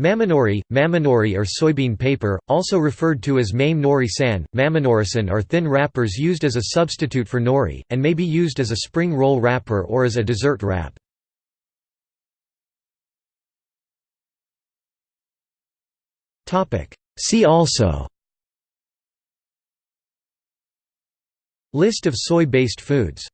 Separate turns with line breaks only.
Mamenori, mamenori or soybean paper, also referred to as mame nori san, maminorisan are thin wrappers used as a substitute for nori, and may be used as a spring roll wrapper or as a dessert wrap. See also List of soy-based foods